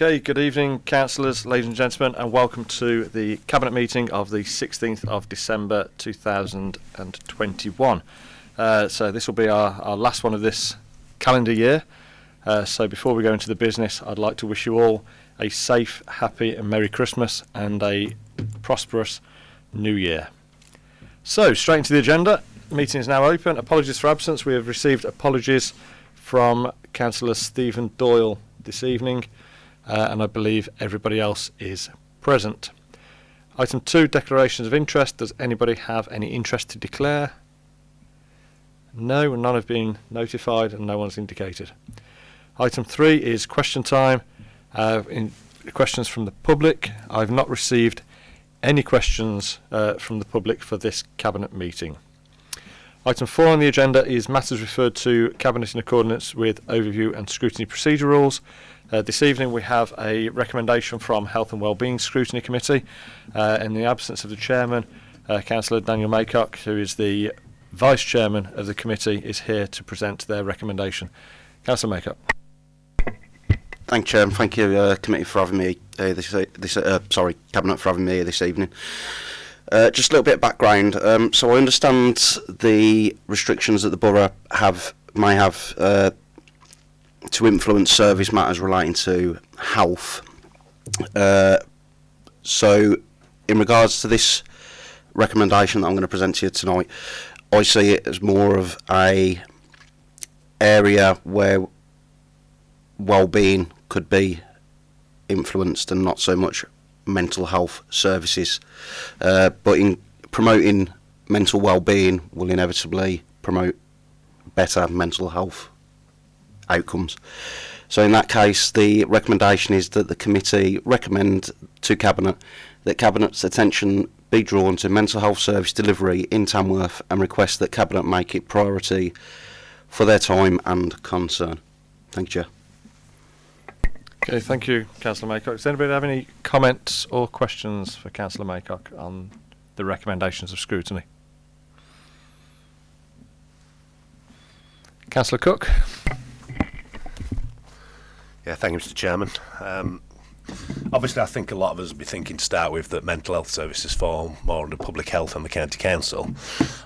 Okay, good evening, councillors, ladies and gentlemen, and welcome to the Cabinet meeting of the 16th of December 2021. Uh, so this will be our, our last one of this calendar year. Uh, so before we go into the business, I'd like to wish you all a safe, happy and Merry Christmas and a prosperous New Year. So straight into the agenda. The meeting is now open. Apologies for absence. We have received apologies from Councillor Stephen Doyle this evening uh, and I believe everybody else is present. Item 2, declarations of interest. Does anybody have any interest to declare? No, none have been notified and no one's indicated. Item 3 is question time. Uh, questions from the public. I've not received any questions uh, from the public for this Cabinet meeting. Item 4 on the agenda is matters referred to Cabinet in accordance with overview and scrutiny procedure rules. Uh, this evening we have a recommendation from Health and Wellbeing Scrutiny Committee. Uh, in the absence of the Chairman, uh, Councillor Daniel Maycock, who is the Vice Chairman of the committee, is here to present their recommendation. Councillor Maycock. Thank you, Chairman. Thank you, uh, committee, for having me. Uh, this, this, uh, sorry, cabinet for having me this evening. Uh, just a little bit of background. Um, so I understand the restrictions that the borough have may have uh, to influence service matters relating to health. Uh, so, in regards to this recommendation that I'm going to present to you tonight, I see it as more of a area where well-being could be influenced and not so much mental health services. Uh, but in promoting mental well-being will inevitably promote better mental health outcomes. So in that case, the recommendation is that the committee recommend to Cabinet that Cabinet's attention be drawn to mental health service delivery in Tamworth and request that Cabinet make it priority for their time and concern. Thank you. Chair. Okay, thank you, Councillor Maycock. Does anybody have any comments or questions for Councillor Maycock on the recommendations of scrutiny? Councillor Cook. Yeah, thank you, Mr. Chairman. Um, obviously, I think a lot of us would be thinking to start with that mental health services fall more under public health and the county council.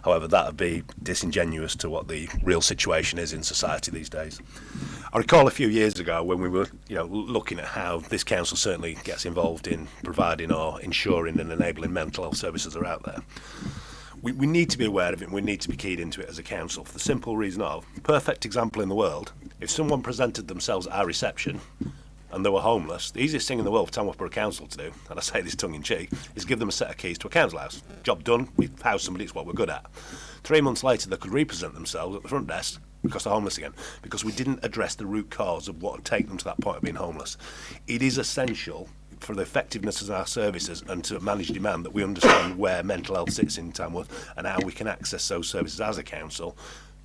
However, that would be disingenuous to what the real situation is in society these days. I recall a few years ago when we were, you know, looking at how this council certainly gets involved in providing or ensuring and enabling mental health services are out there. We, we need to be aware of it and we need to be keyed into it as a council for the simple reason of, perfect example in the world, if someone presented themselves at our reception and they were homeless, the easiest thing in the world for Tamworth Borough Council to do, and I say this tongue in cheek, is give them a set of keys to a council house. Job done, we've housed somebody, it's what we're good at. Three months later, they could represent themselves at the front desk because they're homeless again, because we didn't address the root cause of what would take them to that point of being homeless. It is essential for the effectiveness of our services and to manage demand that we understand where mental health sits in Tamworth and how we can access those services as a council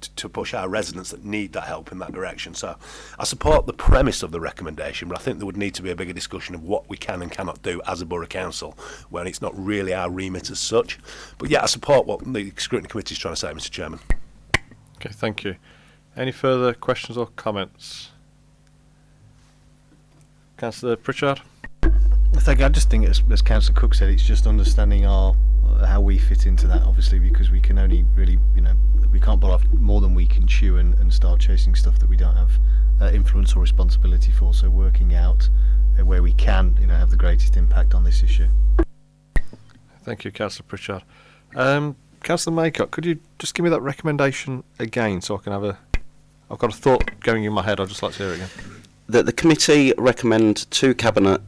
to push our residents that need that help in that direction. So I support the premise of the recommendation, but I think there would need to be a bigger discussion of what we can and cannot do as a borough council when it's not really our remit as such. But yeah, I support what the scrutiny committee is trying to say, Mr Chairman. Okay, thank you. Any further questions or comments? Councillor Pritchard? Thank you. I just think, as, as Councillor Cook said, it's just understanding our how we fit into that, obviously, because we can only really, you know, we can't pull off more than we can chew and, and start chasing stuff that we don't have uh, influence or responsibility for. So working out uh, where we can, you know, have the greatest impact on this issue. Thank you, Councillor Pritchard. Um, Councillor Maycock, could you just give me that recommendation again so I can have a... I've got a thought going in my head, I'd just like to hear it again. That the committee recommend to Cabinet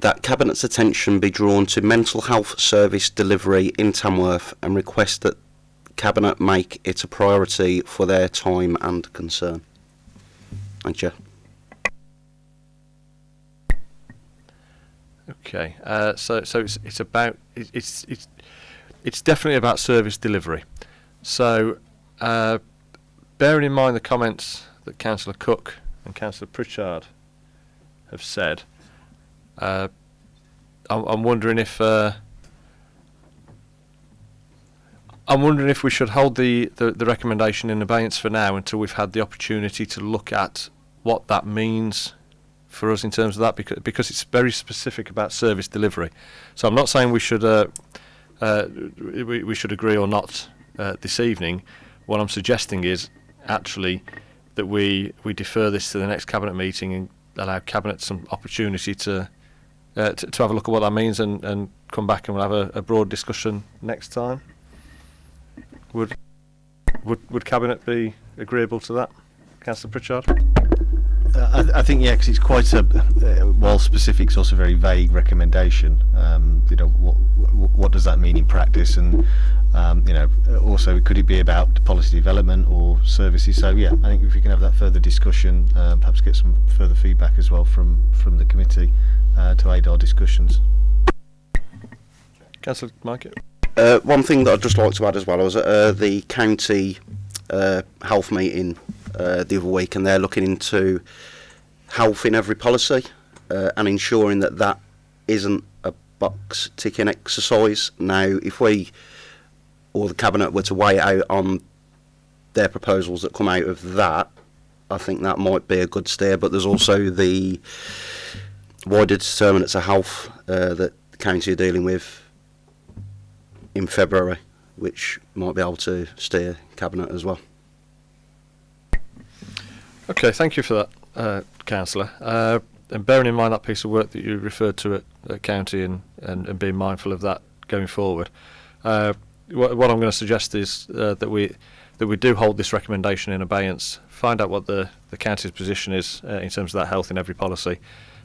that Cabinet's attention be drawn to mental health service delivery in Tamworth and request that Cabinet make it a priority for their time and concern. Thank you. Okay, uh, so so it's, it's about it's it's it's definitely about service delivery. So, uh, bearing in mind the comments that Councillor Cook and Councillor Pritchard have said, uh, I'm, wondering if uh, I'm wondering if we should hold the, the, the recommendation in abeyance for now until we've had the opportunity to look at what that means for us in terms of that because because it's very specific about service delivery. So I'm not saying we should uh, uh, we, we should agree or not uh, this evening. What I'm suggesting is actually that we we defer this to the next cabinet meeting and allow cabinet some opportunity to uh, to, to have a look at what that means and, and come back and we'll have a, a broad discussion next time. Would would would cabinet be agreeable to that, Councillor Pritchard? Uh, I, I think yeah, because it's quite a uh, while specific, it's also very vague recommendation. Um, you know, what what does that mean in practice, and um, you know, also could it be about policy development or services? So yeah, I think if we can have that further discussion, uh, perhaps get some further feedback as well from from the committee uh, to aid our discussions. Councillor Mike. Uh, one thing that I'd just like to add as well, I was at uh, the county uh, health meeting uh, the other week, and they're looking into health in every policy uh, and ensuring that that isn't a box ticking exercise. Now, if we or the cabinet were to weigh out on their proposals that come out of that, I think that might be a good steer. But there's also the wider determinants of health uh, that the county are dealing with in February, which might be able to steer cabinet as well. Okay, thank you for that, uh, Councillor. Uh, and bearing in mind that piece of work that you referred to at, at county and, and, and being mindful of that going forward, uh, what, what I'm going to suggest is uh, that we that we do hold this recommendation in abeyance, find out what the, the county's position is uh, in terms of that health in every policy,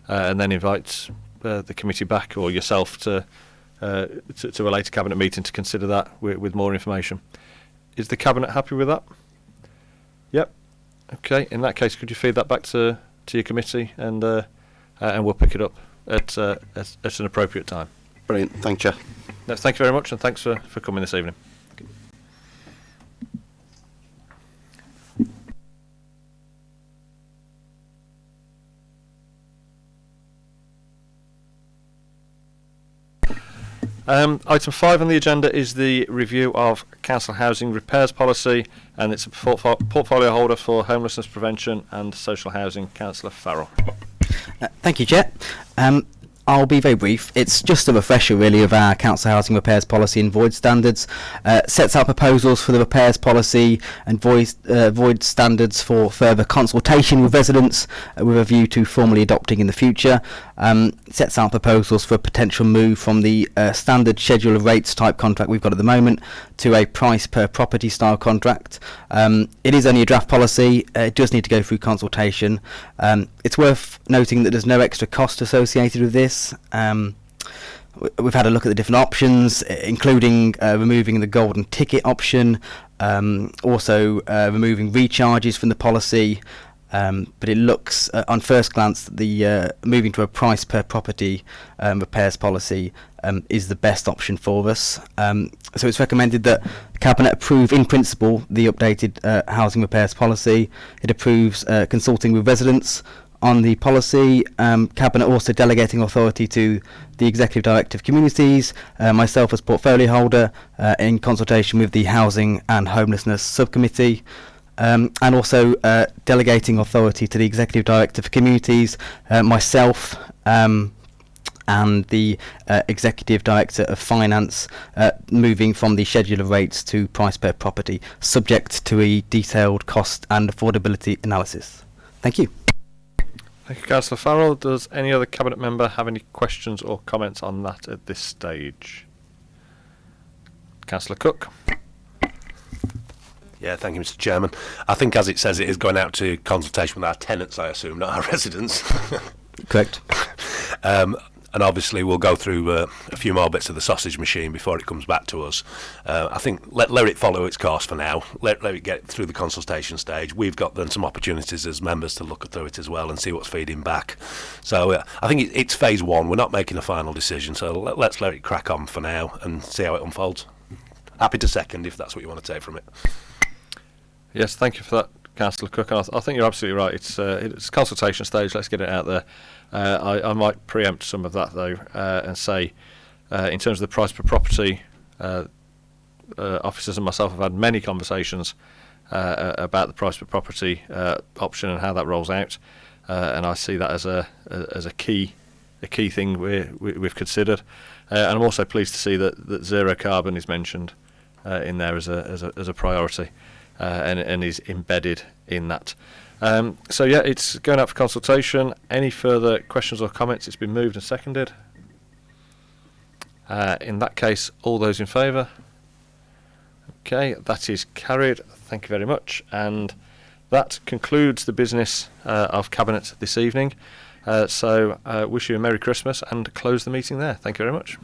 uh, and then invite uh, the committee back or yourself to, uh, to to a later cabinet meeting to consider that with, with more information. Is the cabinet happy with that? Yep. Okay. In that case, could you feed that back to to your committee and uh, uh, and we'll pick it up at, uh, at at an appropriate time. Brilliant. Thank you. No, thank you very much, and thanks for, for coming this evening. Um, item five on the agenda is the review of council housing repairs policy, and it's a portfo- portfolio holder for homelessness prevention and social housing. Councillor Farrell. Uh, Thank you, Chair. Um, I'll be very brief. It's just a refresher, really, of our council housing repairs policy and void standards. Uh, sets out proposals for the repairs policy and void, uh, void standards for further consultation with residents uh, with a view to formally adopting in the future. Um, sets out proposals for a potential move from the uh, standard schedule of rates type contract we've got at the moment to a price per property style contract. Um, it is only a draft policy. Uh, it does need to go through consultation. Um, it's worth noting that there's no extra cost associated with this. Um, we've had a look at the different options, including uh, removing the golden ticket option, um, also uh, removing recharges from the policy. Um, but it looks, uh, on first glance, that the uh, moving to a price per property um, repairs policy um, is the best option for us. Um, so it's recommended that Cabinet approve in principle the updated uh, housing repairs policy. It approves uh, consulting with residents on the policy. Um, Cabinet also delegating authority to the Executive Director of Communities, uh, myself as portfolio holder, uh, in consultation with the Housing and Homelessness Subcommittee. Um, and also uh, delegating authority to the Executive Director for Communities, uh, myself, um, and the uh, Executive Director of Finance, uh, moving from the schedule of rates to price per property, subject to a detailed cost and affordability analysis. Thank you. Thank you, Councillor Farrell. Does any other cabinet member have any questions or comments on that at this stage? Councillor Cook. Yeah, thank you, Mr. Chairman. I think, as it says, it is going out to consultation with our tenants, I assume, not our residents. Correct. um, and obviously, we'll go through uh, a few more bits of the sausage machine before it comes back to us. Uh, I think let, let it follow its course for now. Let, let it get through the consultation stage. We've got then some opportunities as members to look through it as well and see what's feeding back. So uh, I think it, it's phase one. We're not making a final decision, so let, let's let it crack on for now and see how it unfolds. Happy to second if that's what you want to take from it. Yes, thank you for that, Councillor Cook. I, th- I think you're absolutely right. It's uh, it's consultation stage. Let's get it out there. Uh, I, I might preempt some of that though uh, and say, uh, in terms of the price per property, uh, officers and myself have had many conversations about the price per property option and how that rolls out. and I see that as a, a as a key a key thing we, we, we've considered. And I'm also pleased to see that, that zero carbon is mentioned in there as a, as a, as a priority and, and is embedded in that. Um, so, yeah, it's going out for consultation. Any further questions or comments? It's been moved and seconded. Uh, in that case, all those in favour? Okay, that is carried. Thank you very much. And that concludes the business uh, of Cabinet this evening. Uh, so, uh, wish you a Merry Christmas and close the meeting there. Thank you very much.